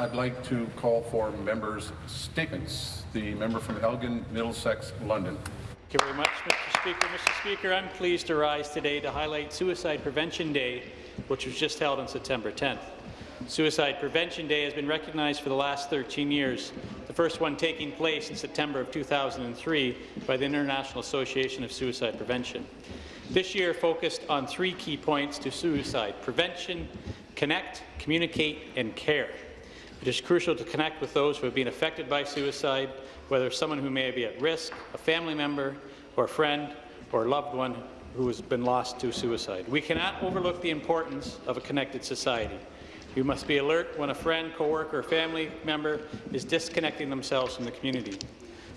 I'd like to call for members' statements. The member from Elgin, Middlesex, London. Thank you very much, Mr. Speaker. Mr. Speaker, I'm pleased to rise today to highlight Suicide Prevention Day, which was just held on September 10th. Suicide Prevention Day has been recognized for the last 13 years, the first one taking place in September of 2003 by the International Association of Suicide Prevention. This year focused on three key points to suicide, prevention, connect, communicate, and care. It is crucial to connect with those who have been affected by suicide, whether someone who may be at risk, a family member, or a friend, or a loved one who has been lost to suicide. We cannot overlook the importance of a connected society. We must be alert when a friend, coworker, or family member is disconnecting themselves from the community.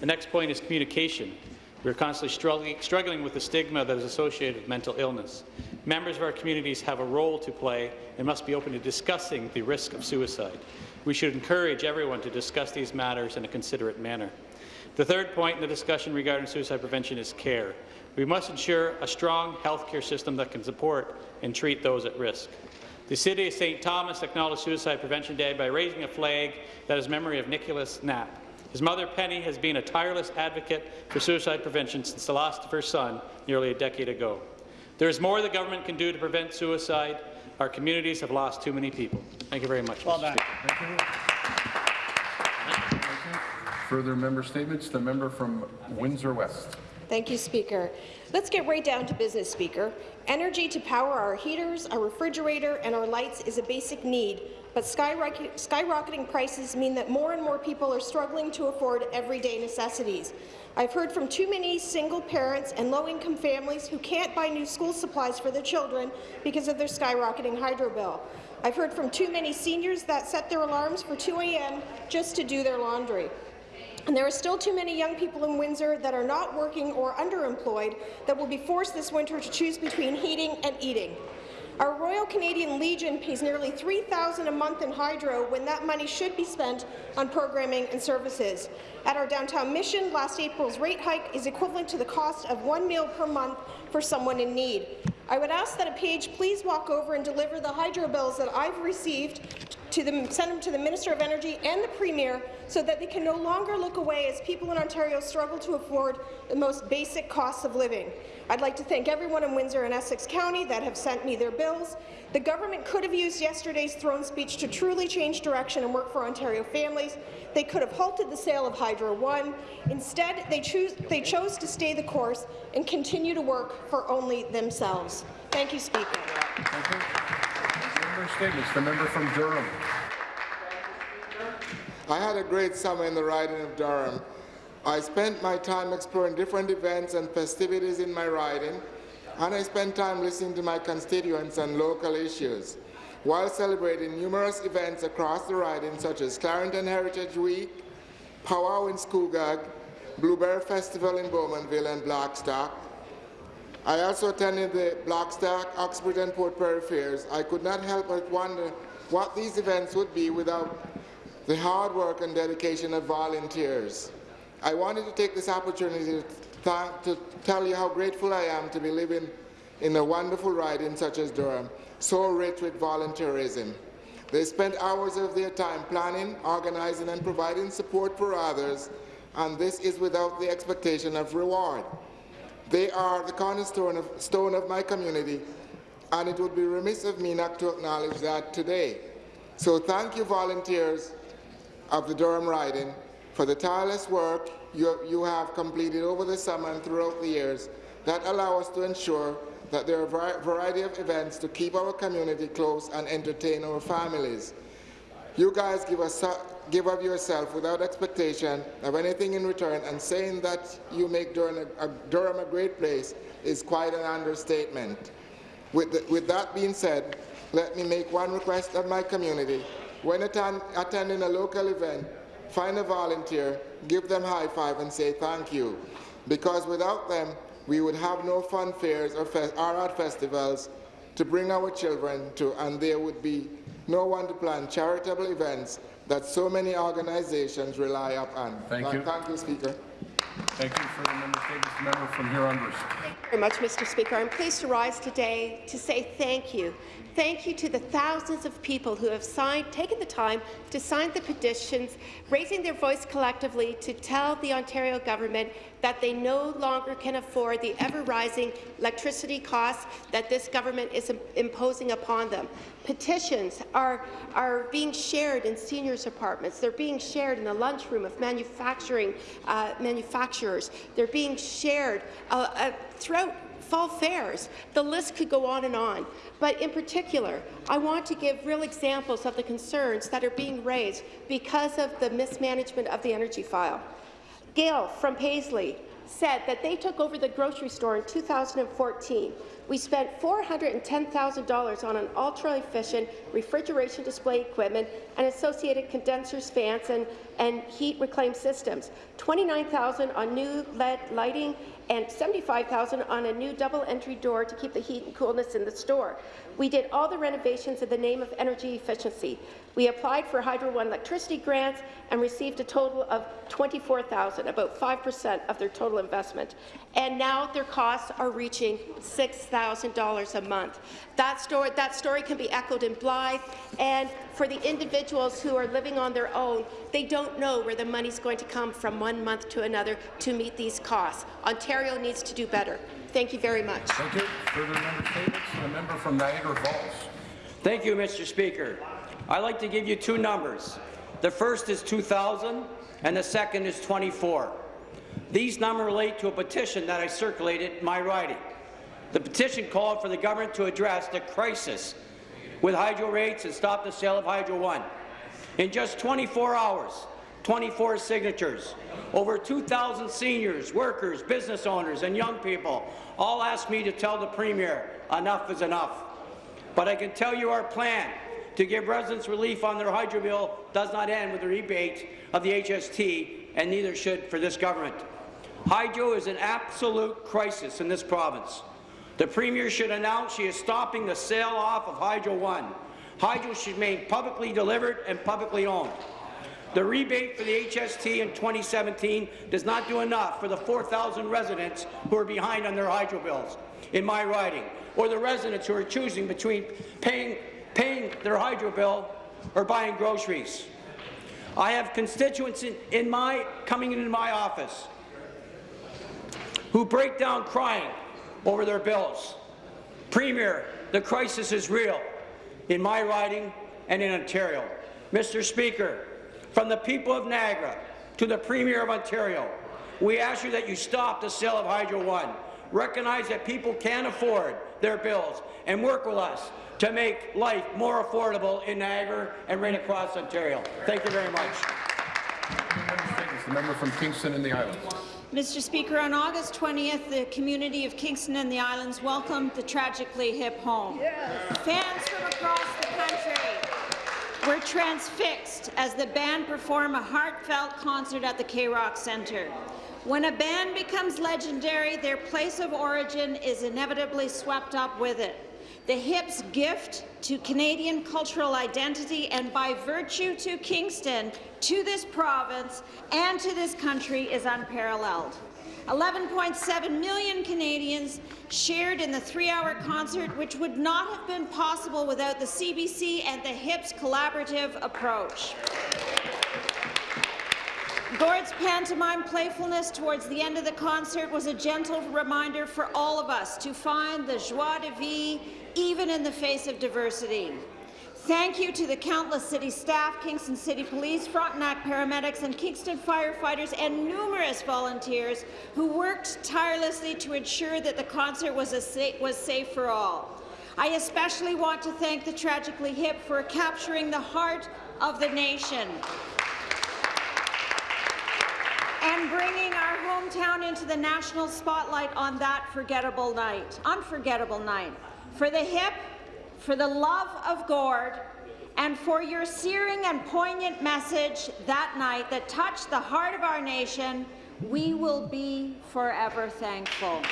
The next point is communication. We are constantly struggling, struggling with the stigma that is associated with mental illness. Members of our communities have a role to play and must be open to discussing the risk of suicide. We should encourage everyone to discuss these matters in a considerate manner. The third point in the discussion regarding suicide prevention is care. We must ensure a strong healthcare system that can support and treat those at risk. The City of St. Thomas acknowledged Suicide Prevention Day by raising a flag that is memory of Nicholas Knapp. His mother, Penny, has been a tireless advocate for suicide prevention since the loss of her son nearly a decade ago. There is more the government can do to prevent suicide. Our communities have lost too many people. Thank you very much, Well Mr. done. Speaker. Further member statements. The member from Windsor West. Thank you, Speaker. Let's get right down to business, Speaker. Energy to power our heaters, our refrigerator, and our lights is a basic need, but skyrocketing prices mean that more and more people are struggling to afford everyday necessities. I've heard from too many single parents and low-income families who can't buy new school supplies for their children because of their skyrocketing hydro bill. I've heard from too many seniors that set their alarms for 2 a.m. just to do their laundry. And there are still too many young people in Windsor that are not working or underemployed that will be forced this winter to choose between heating and eating. Our Royal Canadian Legion pays nearly 3,000 a month in hydro when that money should be spent on programming and services. At our downtown mission, last April's rate hike is equivalent to the cost of one meal per month for someone in need. I would ask that a page please walk over and deliver the hydro bills that I've received to the, send them to the Minister of Energy and the Premier so that they can no longer look away as people in Ontario struggle to afford the most basic costs of living. I'd like to thank everyone in Windsor and Essex County that have sent me their bills. The government could have used yesterday's throne speech to truly change direction and work for Ontario families. They could have halted the sale of Hydro One. Instead, they, choose, they chose to stay the course and continue to work for only themselves. Thank you, Speaker. Thank you. Member statements. The member from Durham. I had a great summer in the riding of Durham. I spent my time exploring different events and festivities in my riding, and I spent time listening to my constituents on local issues, while celebrating numerous events across the riding, such as Clarington Heritage Week, Powwow in Scugog, Blueberry Festival in Bowmanville and Blackstock. I also attended the Blackstock, Oxford and Port Perry fairs. I could not help but wonder what these events would be without the hard work and dedication of volunteers. I wanted to take this opportunity to, to tell you how grateful I am to be living in a wonderful riding such as Durham, so rich with volunteerism. They spend hours of their time planning, organizing and providing support for others, and this is without the expectation of reward. They are the cornerstone of, stone of my community, and it would be remiss of me not to acknowledge that today. So thank you, volunteers, of the Durham riding for the tireless work you, you have completed over the summer and throughout the years that allow us to ensure that there are a variety of events to keep our community close and entertain our families. You guys give, us, give of yourself without expectation of anything in return, and saying that you make Durham a, a, Durham a great place is quite an understatement. With, the, with that being said, let me make one request of my community when attend, attending a local event, find a volunteer, give them high five and say thank you. Because without them, we would have no fun fairs or, fe or art festivals to bring our children to, and there would be no one to plan charitable events that so many organizations rely upon. Thank you. Thank you, Speaker. Thank you for the member statements. The member from Huron-Bruce. very much, Mr. Speaker. I'm pleased to rise today to say thank you. Thank you to the thousands of people who have signed, taken the time to sign the petitions, raising their voice collectively to tell the Ontario government that they no longer can afford the ever-rising electricity costs that this government is imposing upon them. Petitions are, are being shared in seniors' apartments. They're being shared in the lunchroom of manufacturing uh, manufacturers. They're being shared uh, uh, throughout fall fairs. The list could go on and on. But in particular, I want to give real examples of the concerns that are being raised because of the mismanagement of the energy file. Gail from Paisley said that they took over the grocery store in 2014. We spent $410,000 on an ultra-efficient refrigeration display equipment and associated condensers, fans, and, and heat reclaim systems, 29,000 on new LED lighting, and 75,000 on a new double entry door to keep the heat and coolness in the store. We did all the renovations in the name of energy efficiency. We applied for Hydro One electricity grants and received a total of 24,000, about 5% of their total investment. And now their costs are reaching $6,000 a month. That story, that story can be echoed in Blyth, and for the individuals who are living on their own, they don't know where the money's going to come from one month to another to meet these costs. Ontario needs to do better. Thank you very much. Thank you. Further member statements. The member from Niagara Falls. Thank you, Mr. Speaker. I'd like to give you two numbers. The first is 2,000 and the second is 24. These numbers relate to a petition that I circulated in my riding. The petition called for the government to address the crisis with hydro rates and stop the sale of Hydro One. In just 24 hours, 24 signatures, over 2,000 seniors, workers, business owners, and young people all asked me to tell the Premier enough is enough. But I can tell you our plan to give residents relief on their hydro bill does not end with the rebate of the HST, and neither should for this government. Hydro is an absolute crisis in this province. The Premier should announce she is stopping the sale off of Hydro One. Hydro should remain publicly delivered and publicly owned. The rebate for the HST in 2017 does not do enough for the 4,000 residents who are behind on their hydro bills in my riding, or the residents who are choosing between paying, paying their hydro bill or buying groceries. I have constituents in, in my coming into my office who break down crying over their bills. Premier, the crisis is real in my riding and in Ontario. Mr. Speaker, from the people of Niagara to the Premier of Ontario, we ask you that you stop the sale of Hydro One. Recognize that people can't afford their bills and work with us to make life more affordable in Niagara and right across Ontario. Thank you very much. The member from Kingston and the Islands. Mr. Speaker, on August 20th, the community of Kingston and the Islands welcomed the tragically hip home. Fans from across the country were transfixed as the band performed a heartfelt concert at the K-Rock Centre. When a band becomes legendary, their place of origin is inevitably swept up with it. The Hip's gift to Canadian cultural identity and by virtue to Kingston, to this province, and to this country is unparalleled. 11.7 million Canadians shared in the three-hour concert, which would not have been possible without the CBC and the Hip's collaborative approach. Gord's pantomime playfulness towards the end of the concert was a gentle reminder for all of us to find the joie de vivre even in the face of diversity. Thank you to the countless city staff, Kingston City Police, Frontenac paramedics, and Kingston firefighters, and numerous volunteers who worked tirelessly to ensure that the concert was, sa was safe for all. I especially want to thank the Tragically Hip for capturing the heart of the nation and bringing our hometown into the national spotlight on that forgettable night, unforgettable night. For the hip, for the love of Gord, and for your searing and poignant message that night that touched the heart of our nation, we will be forever thankful.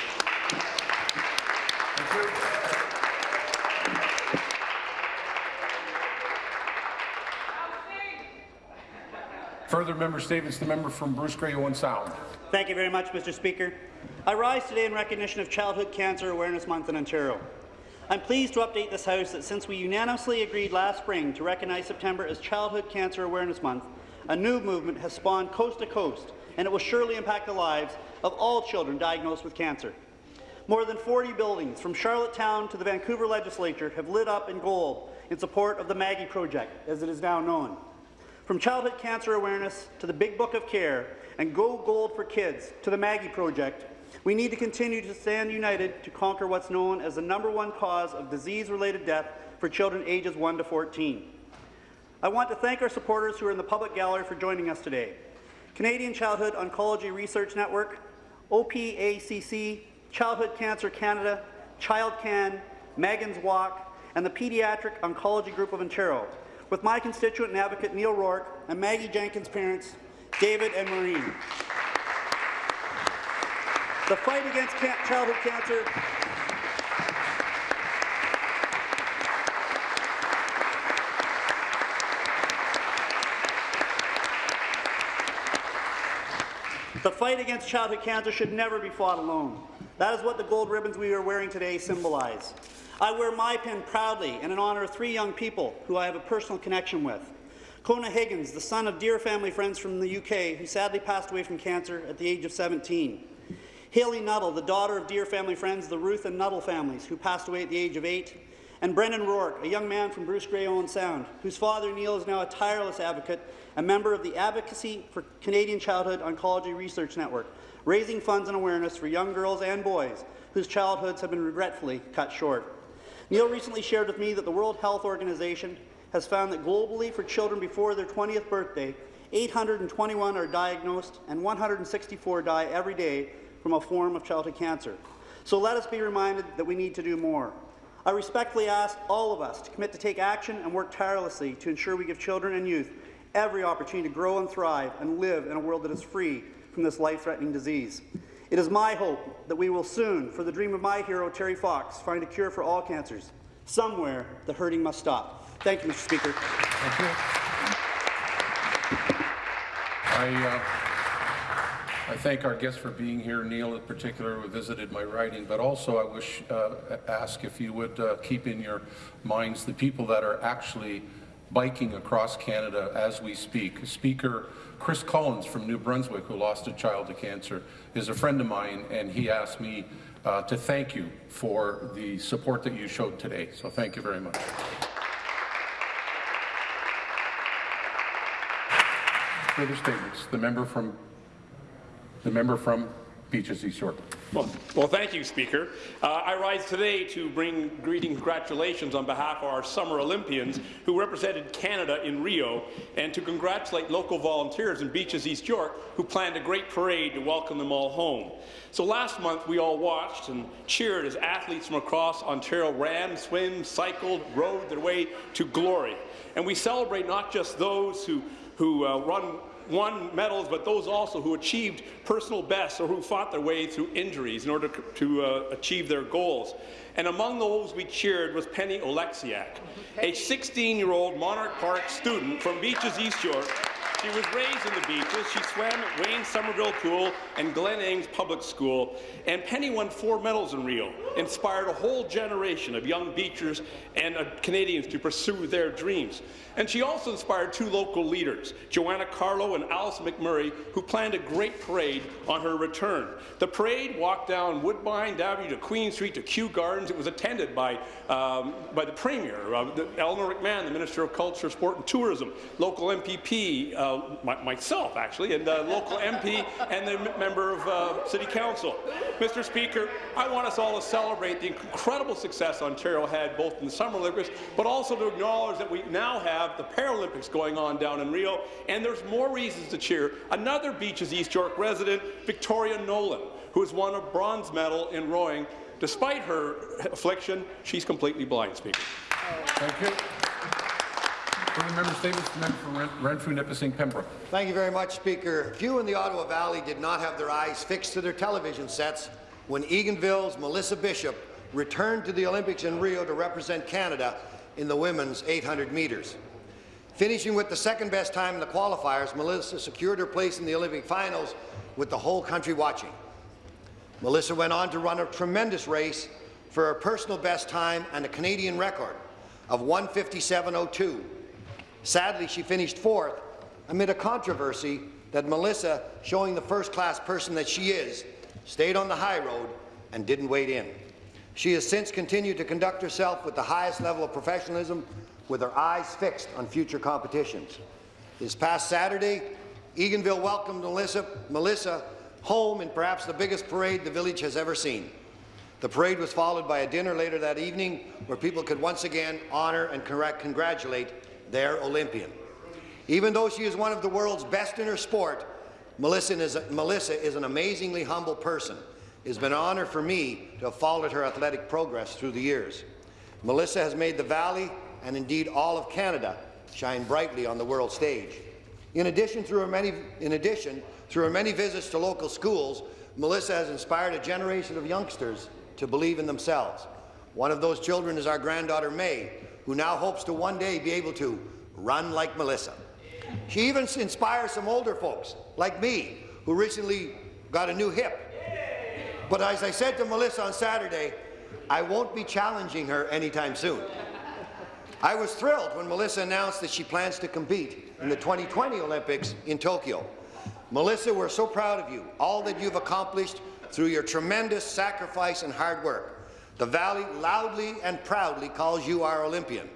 Further member statements, the member from Bruce Grey Owen Sound. Thank you very much, Mr. Speaker. I rise today in recognition of Childhood Cancer Awareness Month in Ontario. I'm pleased to update this House that since we unanimously agreed last spring to recognize September as Childhood Cancer Awareness Month, a new movement has spawned coast to coast, and it will surely impact the lives of all children diagnosed with cancer. More than 40 buildings, from Charlottetown to the Vancouver Legislature, have lit up in gold in support of the Maggie Project, as it is now known. From childhood cancer awareness to the Big Book of Care and Go Gold for Kids to the Maggie Project, we need to continue to stand united to conquer what's known as the number one cause of disease-related death for children ages 1 to 14. I want to thank our supporters who are in the public gallery for joining us today. Canadian Childhood Oncology Research Network, OPACC, Childhood Cancer Canada, ChildCan, Megan's Walk, and the Pediatric Oncology Group of Ontario, with my constituent and advocate Neil Rourke and Maggie Jenkins' parents, David and Maureen. The fight against ca childhood cancer The fight against childhood cancer should never be fought alone. That is what the gold ribbons we are wearing today symbolize. I wear my pin proudly and in honour of three young people who I have a personal connection with. Kona Higgins, the son of dear family friends from the UK, who sadly passed away from cancer at the age of 17. Haley Nuttall, the daughter of dear family friends, the Ruth and Nuttall families, who passed away at the age of eight. And Brendan Rourke, a young man from Bruce Grey Owen Sound, whose father Neil is now a tireless advocate, a member of the Advocacy for Canadian Childhood Oncology Research Network, raising funds and awareness for young girls and boys whose childhoods have been regretfully cut short. Neil recently shared with me that the World Health Organization has found that globally for children before their 20th birthday, 821 are diagnosed and 164 die every day from a form of childhood cancer. So let us be reminded that we need to do more. I respectfully ask all of us to commit to take action and work tirelessly to ensure we give children and youth every opportunity to grow and thrive and live in a world that is free from this life-threatening disease. It is my hope that we will soon, for the dream of my hero, Terry Fox, find a cure for all cancers. Somewhere, the hurting must stop. Thank you, Mr. Speaker. Thank you. I, uh, I thank our guests for being here, Neil in particular, who visited my riding, but also I wish, uh, ask if you would uh, keep in your minds the people that are actually biking across Canada as we speak. Speaker Chris Collins from New Brunswick, who lost a child to cancer, is a friend of mine, and he asked me uh, to thank you for the support that you showed today. So thank you very much. Further statements. The member from the member from Beaches East York. Well, well, thank you, Speaker. Uh, I rise today to bring greeting and congratulations on behalf of our Summer Olympians who represented Canada in Rio and to congratulate local volunteers in Beaches East York who planned a great parade to welcome them all home. So last month we all watched and cheered as athletes from across Ontario ran, swam, cycled, rode their way to glory. And we celebrate not just those who, who uh, run won medals, but those also who achieved personal bests or who fought their way through injuries in order to uh, achieve their goals. And among those we cheered was Penny Oleksiak, a 16-year-old Monarch Park student from Beaches East York she was raised in the beaches. She swam at Wayne Somerville Pool and Glen Ames Public School. And Penny won four medals in Rio, inspired a whole generation of young beachers and uh, Canadians to pursue their dreams. And she also inspired two local leaders, Joanna Carlo and Alice McMurray, who planned a great parade on her return. The parade walked down Woodbine Avenue to Queen Street to Kew Gardens. It was attended by, um, by the Premier, uh, the, Eleanor McMahon, the Minister of Culture, Sport and Tourism, local MPP, uh, my, myself actually, and the local MP and the member of uh, City Council. Mr. Speaker, I want us all to celebrate the incredible success Ontario had both in the Summer Olympics, but also to acknowledge that we now have the Paralympics going on down in Rio, and there's more reasons to cheer. Another Beaches East York resident, Victoria Nolan, who has won a bronze medal in rowing. Despite her affliction, she's completely blind, Speaker. Thank you. Member statements, the member from Renfrew, Nipissing, Pembroke. Thank you very much, Speaker. Few in the Ottawa Valley did not have their eyes fixed to their television sets when Eganville's Melissa Bishop returned to the Olympics in Rio to represent Canada in the women's 800 metres. Finishing with the second best time in the qualifiers, Melissa secured her place in the Olympic finals with the whole country watching. Melissa went on to run a tremendous race for her personal best time and a Canadian record of 157.02. Sadly, she finished fourth amid a controversy that Melissa, showing the first-class person that she is, stayed on the high road and didn't wade in. She has since continued to conduct herself with the highest level of professionalism with her eyes fixed on future competitions. This past Saturday, Eganville welcomed Melissa, Melissa home in perhaps the biggest parade the village has ever seen. The parade was followed by a dinner later that evening where people could once again honour and congratulate their Olympian. Even though she is one of the world's best in her sport, Melissa is, a, Melissa is an amazingly humble person. It has been an honour for me to have followed her athletic progress through the years. Melissa has made the Valley and indeed all of Canada shine brightly on the world stage. In addition, through her many, in addition, through her many visits to local schools, Melissa has inspired a generation of youngsters to believe in themselves. One of those children is our granddaughter May, who now hopes to one day be able to run like Melissa. She even inspires some older folks, like me, who recently got a new hip. But as I said to Melissa on Saturday, I won't be challenging her anytime soon. I was thrilled when Melissa announced that she plans to compete in the 2020 Olympics in Tokyo. Melissa, we're so proud of you, all that you've accomplished through your tremendous sacrifice and hard work. The Valley loudly and proudly calls you our Olympian.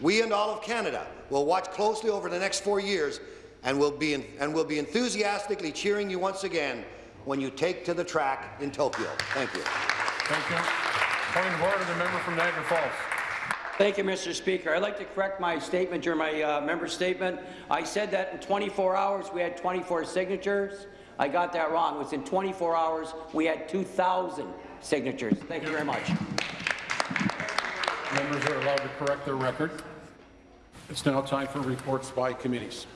We and all of Canada will watch closely over the next four years and will be, in, and will be enthusiastically cheering you once again when you take to the track in Tokyo. Thank you. Thank you. Point of order, the member from Niagara Falls. Thank you, Mr. Speaker. I'd like to correct my statement during my uh, member statement. I said that in 24 hours we had 24 signatures. I got that wrong. It was in 24 hours we had 2,000 signatures. Thank you very much. Members are allowed to correct their record. It's now time for reports by committees.